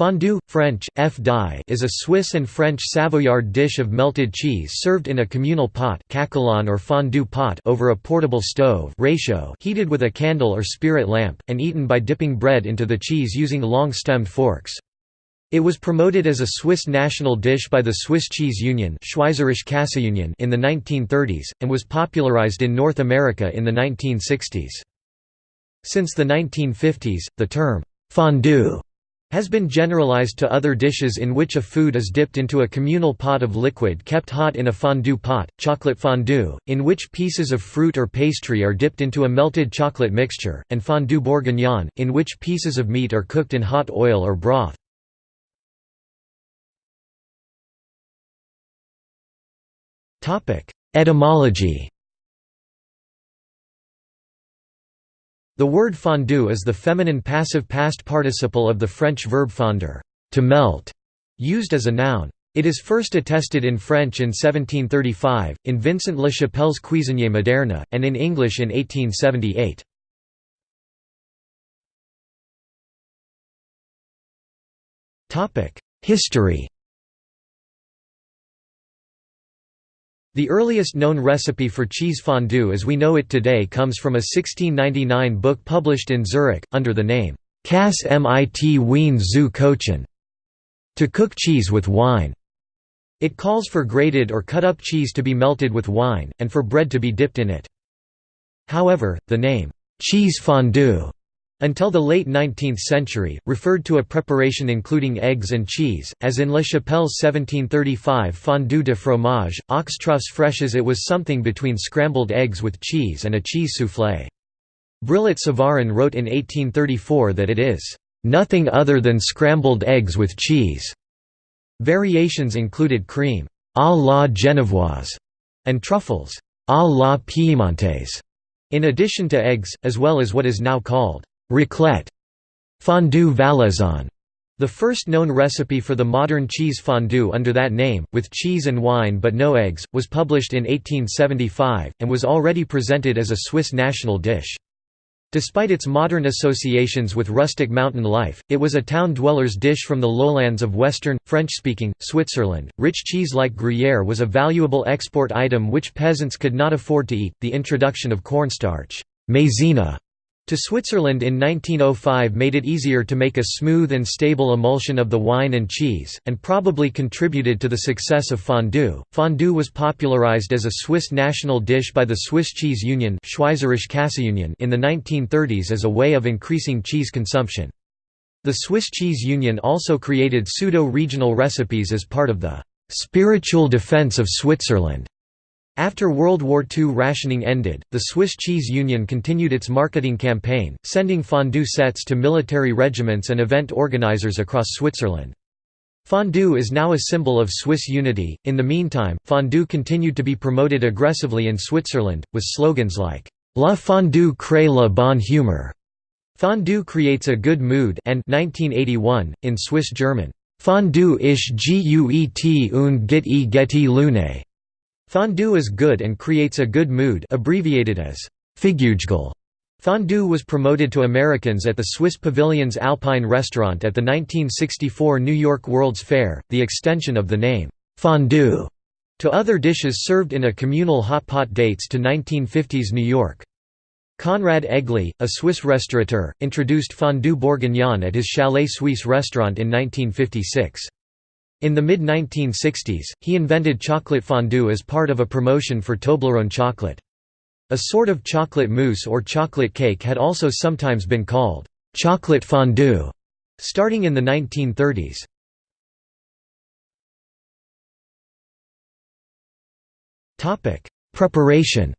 Fondue, French, f is a Swiss and French Savoyard dish of melted cheese served in a communal pot or fondue pot over a portable stove réchaud heated with a candle or spirit lamp, and eaten by dipping bread into the cheese using long-stemmed forks. It was promoted as a Swiss national dish by the Swiss Cheese Union in the 1930s, and was popularized in North America in the 1960s. Since the 1950s, the term, fondue has been generalized to other dishes in which a food is dipped into a communal pot of liquid kept hot in a fondue pot, chocolate fondue, in which pieces of fruit or pastry are dipped into a melted chocolate mixture, and fondue bourguignon, in which pieces of meat are cooked in hot oil or broth. Etymology The word fondue is the feminine passive past participle of the French verb fondre to melt", used as a noun. It is first attested in French in 1735, in Vincent Le Chapelle's Cuisinier moderne, and in English in 1878. History The earliest known recipe for cheese fondue as we know it today comes from a 1699 book published in Zurich, under the name, Kass mit Wein zu kochen, to cook cheese with wine. It calls for grated or cut-up cheese to be melted with wine, and for bread to be dipped in it. However, the name, cheese fondue until the late 19th century, referred to a preparation including eggs and cheese, as in Le Chapelle's 1735 fondue de fromage, aux truffes fraîches it was something between scrambled eggs with cheese and a cheese soufflé. Brillat Savarin wrote in 1834 that it is, "...nothing other than scrambled eggs with cheese." Variations included cream, à la genevoise, and truffles, à la piemontaise, in addition to eggs, as well as what is now called Raclette fondue valaisanne, the first known recipe for the modern cheese fondue under that name, with cheese and wine but no eggs, was published in 1875, and was already presented as a Swiss national dish. Despite its modern associations with rustic mountain life, it was a town dweller's dish from the lowlands of western, French-speaking, Switzerland. Rich cheese like Gruyere was a valuable export item which peasants could not afford to eat. The introduction of cornstarch, maizena, to Switzerland in 1905 made it easier to make a smooth and stable emulsion of the wine and cheese, and probably contributed to the success of fondue. Fondue was popularized as a Swiss national dish by the Swiss Cheese Union in the 1930s as a way of increasing cheese consumption. The Swiss Cheese Union also created pseudo-regional recipes as part of the «spiritual defense of Switzerland» After World War II rationing ended, the Swiss Cheese Union continued its marketing campaign, sending fondue sets to military regiments and event organizers across Switzerland. Fondue is now a symbol of Swiss unity. In the meantime, fondue continued to be promoted aggressively in Switzerland, with slogans like, La fondue crée la bonne humeur, Fondue creates a good mood, and 1981, in Swiss German, Fondue ist gut und get e geti lune. Fondue is good and creates a good mood abbreviated as. Fondue was promoted to Americans at the Swiss Pavilion's Alpine restaurant at the 1964 New York World's Fair, the extension of the name, fondue, to other dishes served in a communal hot pot dates to 1950s New York. Conrad Egli, a Swiss restaurateur, introduced fondue bourguignon at his Chalet Suisse restaurant in 1956. In the mid-1960s, he invented chocolate fondue as part of a promotion for Toblerone chocolate. A sort of chocolate mousse or chocolate cake had also sometimes been called chocolate fondue, starting in the 1930s. Preparation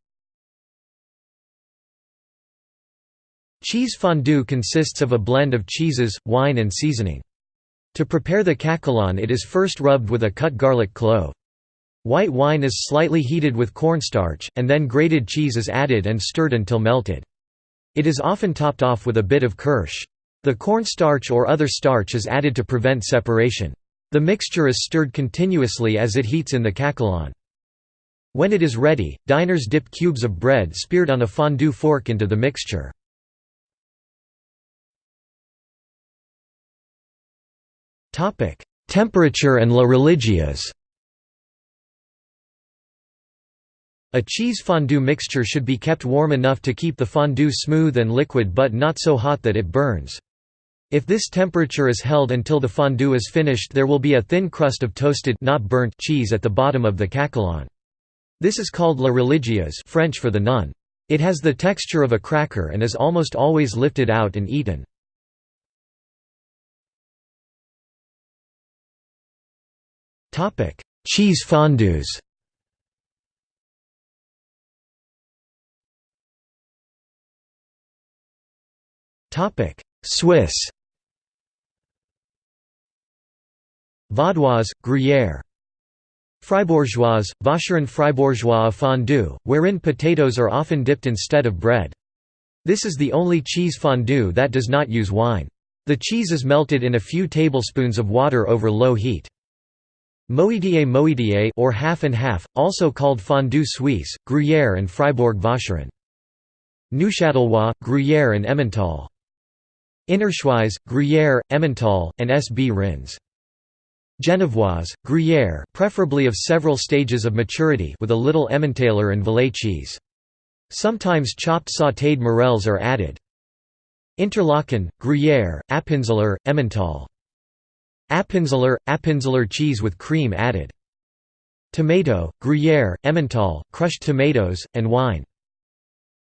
Cheese fondue consists of a blend of cheeses, wine and seasoning. To prepare the caquelon it is first rubbed with a cut garlic clove. White wine is slightly heated with cornstarch, and then grated cheese is added and stirred until melted. It is often topped off with a bit of kirsch. The cornstarch or other starch is added to prevent separation. The mixture is stirred continuously as it heats in the caquelon. When it is ready, diners dip cubes of bread speared on a fondue fork into the mixture. Temperature and la religieuses A cheese fondue mixture should be kept warm enough to keep the fondue smooth and liquid but not so hot that it burns. If this temperature is held until the fondue is finished there will be a thin crust of toasted not burnt cheese at the bottom of the caquelon. This is called la religieuse French for the nun. It has the texture of a cracker and is almost always lifted out and eaten. Cheese fondues Swiss Vaudoise, Gruyère Fribourgeoise, Vacherin fribourgeois fondue, wherein potatoes are often dipped instead of bread. This is the only cheese fondue that does not use wine. The cheese is melted in a few tablespoons of water over low heat. Moitié moitié or half and half, also called fondue suisse, Gruyère and Fribourg Vacherin. Neuchâtelois, Gruyère and Emmental. Innerschweiz, Gruyère, Emmental, and Sbrinz. Genevoise, Gruyère preferably of several stages of maturity with a little Emmentaler and Valais cheese. Sometimes chopped sautéed morels are added. Interlaken, Gruyère, Appenzeller, Emmental. Appenzeller, Appenzeller cheese with cream added. Tomato, Gruyère, Emmental, crushed tomatoes, and wine.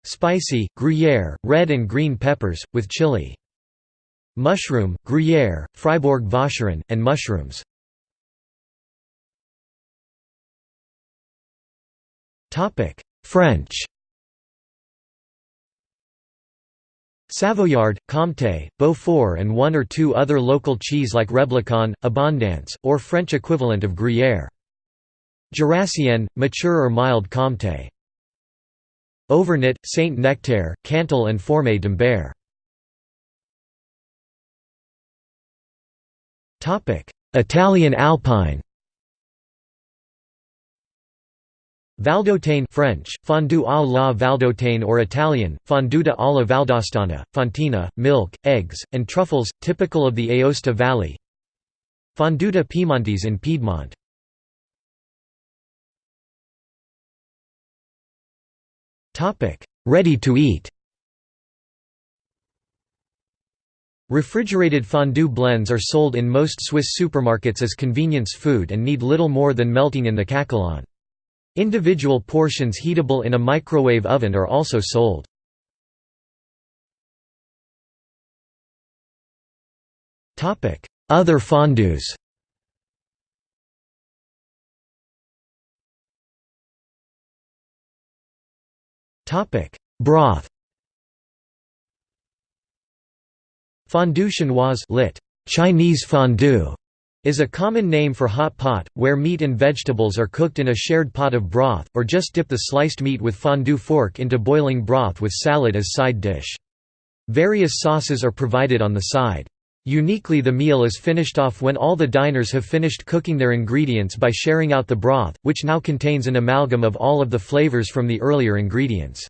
Spicy, Gruyère, red and green peppers, with chili. Mushroom, Gruyère, Fribourg Vacherin, and mushrooms. French Savoyard, Comté, Beaufort and one or two other local cheese like Reblochon, Abondance, or French equivalent of Gruyère. Jurassienne, mature or mild Comté. Auvergnat, Saint Nectaire, Cantal and Fourme d'Ambert. Italian Alpine Valdôtaine French, fondue à la valdôtaine or Italian, fonduta alla Valdostana, fontina, milk, eggs, and truffles, typical of the Aosta Valley. Fonduta Piemontese in Piedmont. Ready to eat. Refrigerated fondue blends are sold in most Swiss supermarkets as convenience food and need little more than melting in the caquelon. Individual portions heatable in a microwave oven are also sold. Other fondues Broth. Fondue chinoise lit. Chinese fondue is a common name for hot pot, where meat and vegetables are cooked in a shared pot of broth, or just dip the sliced meat with fondue fork into boiling broth with salad as side dish. Various sauces are provided on the side. Uniquely the meal is finished off when all the diners have finished cooking their ingredients by sharing out the broth, which now contains an amalgam of all of the flavors from the earlier ingredients.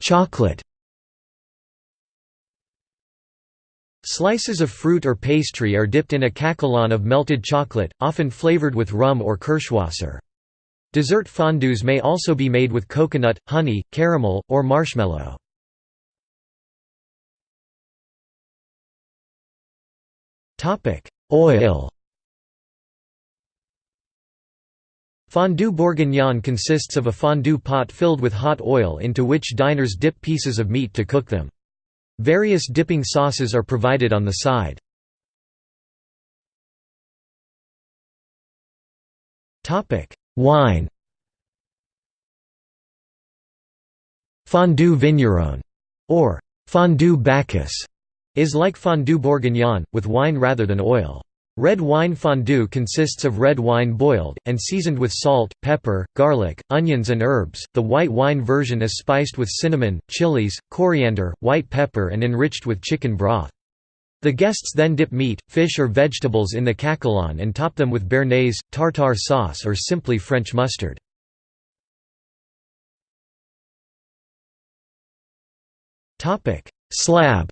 Chocolate Slices of fruit or pastry are dipped in a caquelon of melted chocolate, often flavored with rum or Kirschwasser. Dessert fondues may also be made with coconut, honey, caramel, or marshmallow. Oil Fondue bourguignon consists of a fondue pot filled with hot oil into which diners dip pieces of meat to cook them. Various dipping sauces are provided on the side. Wine Fondue vigneron, or fondue Bacchus, is like fondue bourguignon, with wine rather than oil. Red wine fondue consists of red wine boiled, and seasoned with salt, pepper, garlic, onions and herbs. The white wine version is spiced with cinnamon, chilies, coriander, white pepper and enriched with chicken broth. The guests then dip meat, fish or vegetables in the caquelon and top them with béarnaise, tartare sauce or simply French mustard. Slab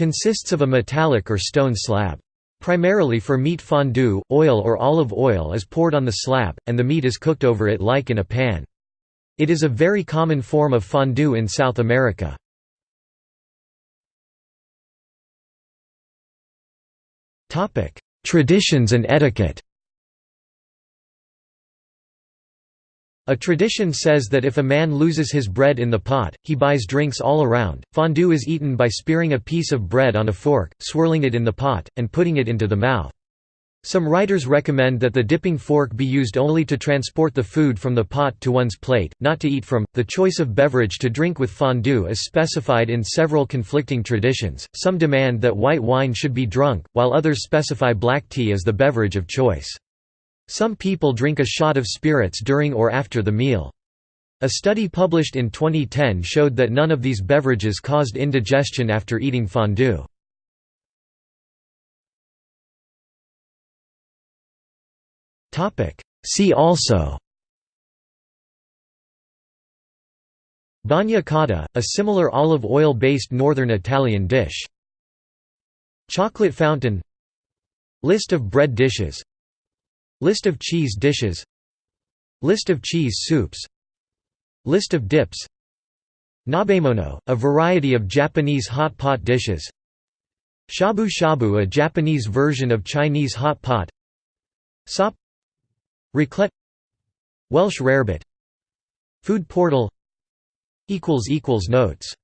Consists of a metallic or stone slab. Primarily for meat fondue, oil or olive oil is poured on the slab, and the meat is cooked over it like in a pan. It is a very common form of fondue in South America. Traditions and etiquette A tradition says that if a man loses his bread in the pot, he buys drinks all around. Fondue is eaten by spearing a piece of bread on a fork, swirling it in the pot, and putting it into the mouth. Some writers recommend that the dipping fork be used only to transport the food from the pot to one's plate, not to eat from. The choice of beverage to drink with fondue is specified in several conflicting traditions. Some demand that white wine should be drunk, while others specify black tea as the beverage of choice. Some people drink a shot of spirits during or after the meal. A study published in 2010 showed that none of these beverages caused indigestion after eating fondue. See also Bagna cauda, a similar olive oil-based northern Italian dish. Chocolate fountain List of bread dishes List of cheese dishes. List of cheese soups. List of dips. Nabemono, a variety of Japanese hot pot dishes. Shabu shabu a Japanese version of Chinese hot pot. Sop. Raclette. Welsh rarebit. Food portal. Notes